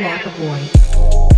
Flocka Boy.